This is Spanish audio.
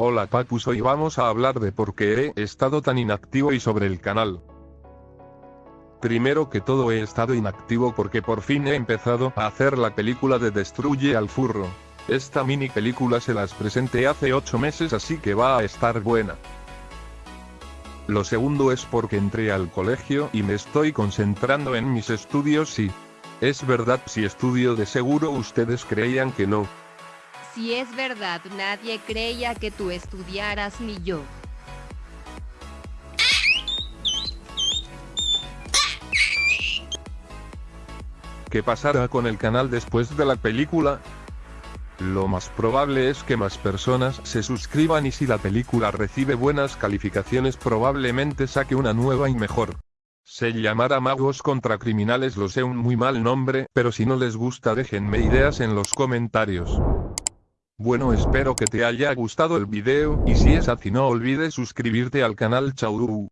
Hola Papus hoy vamos a hablar de por qué he estado tan inactivo y sobre el canal. Primero que todo he estado inactivo porque por fin he empezado a hacer la película de Destruye al Furro. Esta mini película se las presenté hace 8 meses así que va a estar buena. Lo segundo es porque entré al colegio y me estoy concentrando en mis estudios y... Es verdad si estudio de seguro ustedes creían que no. Si es verdad, nadie creía que tú estudiaras ni yo. ¿Qué pasará con el canal después de la película? Lo más probable es que más personas se suscriban y si la película recibe buenas calificaciones probablemente saque una nueva y mejor. Se llamará Magos contra Criminales lo sé un muy mal nombre, pero si no les gusta déjenme ideas en los comentarios. Bueno espero que te haya gustado el video, y si es así no olvides suscribirte al canal Chauru.